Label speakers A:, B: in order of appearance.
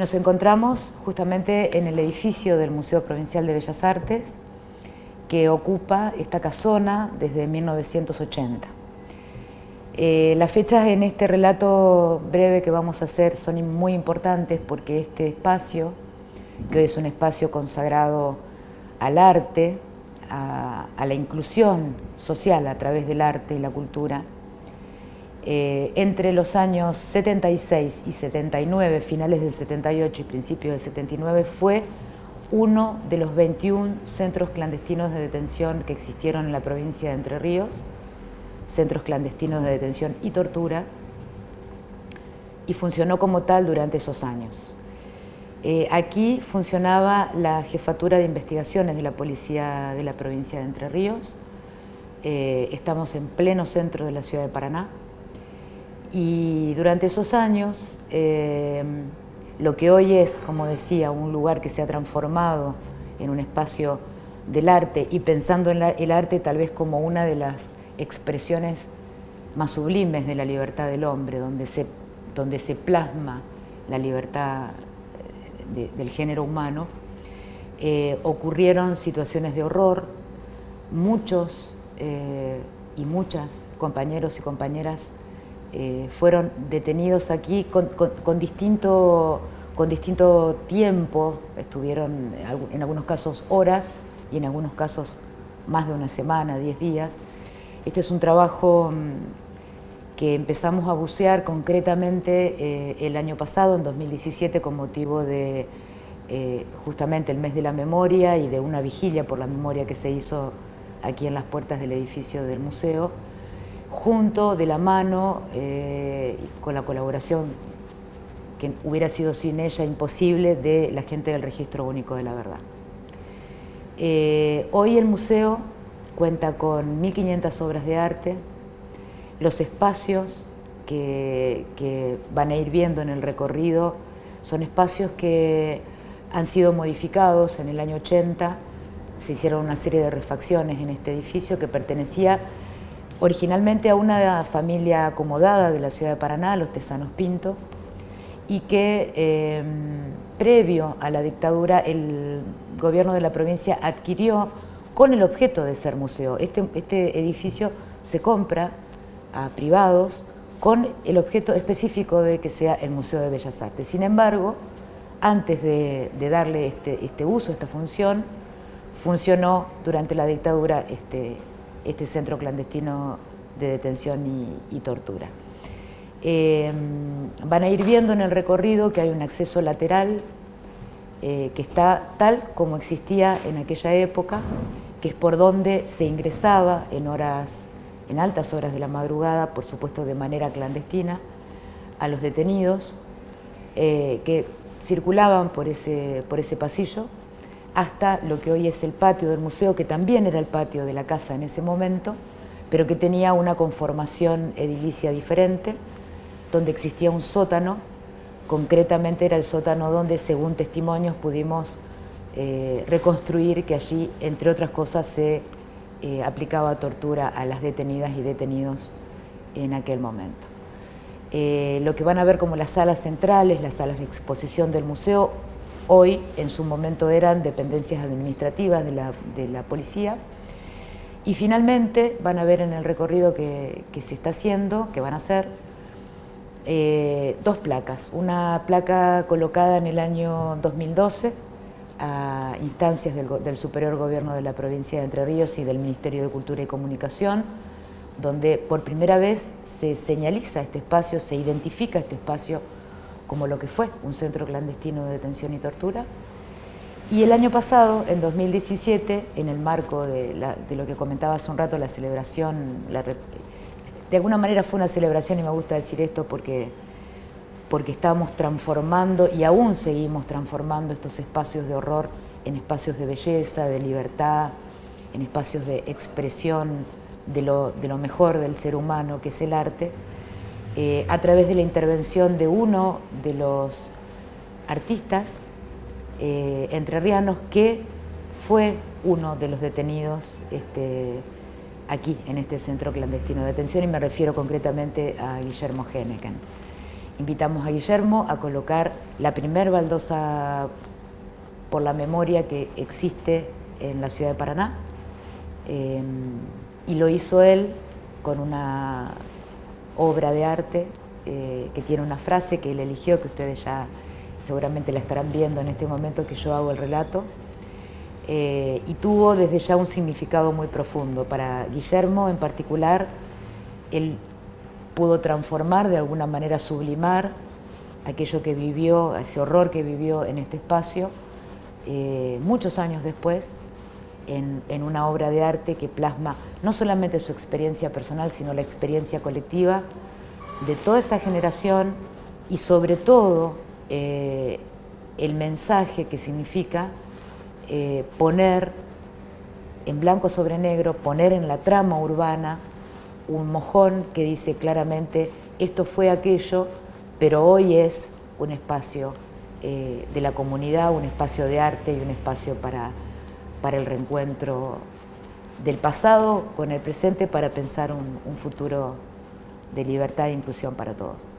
A: Nos encontramos justamente en el edificio del Museo Provincial de Bellas Artes que ocupa esta casona desde 1980. Eh, las fechas en este relato breve que vamos a hacer son muy importantes porque este espacio, que hoy es un espacio consagrado al arte, a la inclusión social a través del arte y la cultura, eh, entre los años 76 y 79, finales del 78 y principios del 79, fue uno de los 21 centros clandestinos de detención que existieron en la provincia de Entre Ríos, centros clandestinos de detención y tortura, y funcionó como tal durante esos años. Eh, aquí funcionaba la Jefatura de Investigaciones de la Policía de la provincia de Entre Ríos, eh, estamos en pleno centro de la ciudad de Paraná, y durante esos años, eh, lo que hoy es, como decía, un lugar que se ha transformado en un espacio del arte y pensando en el arte tal vez como una de las expresiones más sublimes de la libertad del hombre, donde se, donde se plasma la libertad eh, del género humano, eh, ocurrieron situaciones de horror, muchos y muchas compañeros y compañeras eh, fueron detenidos aquí con, distinto, con distinto tiempo, estuvieron en algunos casos horas y en algunos casos más de una semana, diez días. Este es un trabajo mm, que empezamos a bucear concretamente eh, el año pasado, en 2017, con motivo de eh, justamente el mes de la memoria y de una vigilia por la memoria que se hizo aquí en las puertas del edificio del museo junto, de la mano, eh, con la colaboración que hubiera sido sin ella imposible de la gente del Registro Único de la Verdad. Eh, hoy el museo cuenta con 1.500 obras de arte, los espacios que, que, van a ir viendo en el recorrido son espacios que han sido modificados en el año 80, se hicieron una serie de refacciones en este edificio que pertenecía originalmente a una familia acomodada de la ciudad de Paraná, los Tesanos Pinto, y que em, previo a la dictadura el gobierno de la provincia adquirió con el objeto de ser museo. Este, este edificio se compra a privados con el objeto específico de que sea el Museo de Bellas Artes. Sin embargo, antes de, darle este, este, uso, esta función, funcionó durante la dictadura este, este centro clandestino de detención y, tortura. Eh, van a ir viendo en el recorrido que hay un acceso lateral eh, que está tal como existía en aquella época, que es por donde se ingresaba en horas, en altas horas de la madrugada, por supuesto de manera clandestina, a los detenidos eh, que circulaban por ese, por ese pasillo hasta lo que hoy es el patio del museo, que también era el patio de la casa en ese momento, pero que tenía una conformación edilicia diferente, donde existía un sótano, concretamente era el sótano donde, según testimonios, pudimos eh, reconstruir que allí, entre otras cosas, se eh, aplicaba tortura a las detenidas y detenidos en aquel momento. Eh, lo que van a ver como las salas centrales, las salas de exposición del museo, Hoy, en su momento, eran dependencias administrativas de la, policía. Y finalmente van a ver en el recorrido que, se está haciendo, que van a hacer, eh, dos placas. Una placa colocada en el año 2012 a instancias del, del, Superior Gobierno de la provincia de Entre Ríos y del Ministerio de Cultura y Comunicación, donde por primera vez se señaliza este espacio, se identifica este espacio como lo que fue un centro clandestino de detención y tortura. Y el año pasado, en 2017, en el marco de, lo que comentaba hace un rato, la celebración, de alguna manera fue una celebración y me gusta decir esto porque, porque estábamos transformando y aún seguimos transformando estos espacios de horror en espacios de belleza, de libertad, en espacios de expresión de lo, de lo mejor del ser humano, que es el arte, eh, a través de la intervención de uno de los artistas eh, entrerrianos que fue uno de los detenidos este, aquí, en este centro clandestino de detención, y me refiero concretamente a Guillermo Henneken. invitamos a Guillermo a colocar la primer baldosa por la memoria que existe en la ciudad de Paraná. Eh, y lo hizo él con una obra de arte eh, que tiene una frase que él eligió, que ustedes ya seguramente la estarán viendo en este momento que yo hago el relato, eh, y tuvo desde ya un significado muy profundo. Para Guillermo en particular, él pudo transformar, de alguna manera sublimar aquello que vivió, ese horror que vivió en este espacio, eh, muchos años después, en, en, una obra de arte que plasma no solamente su experiencia personal, sino la experiencia colectiva de toda esa generación y sobre todo eh, el mensaje que significa eh, poner en blanco sobre negro, poner en la trama urbana un mojón que dice claramente esto fue aquello, pero hoy es un espacio eh, de la comunidad, un espacio de arte y un espacio para, para el reencuentro del pasado con el presente para pensar un, un futuro de libertad e inclusión para todos.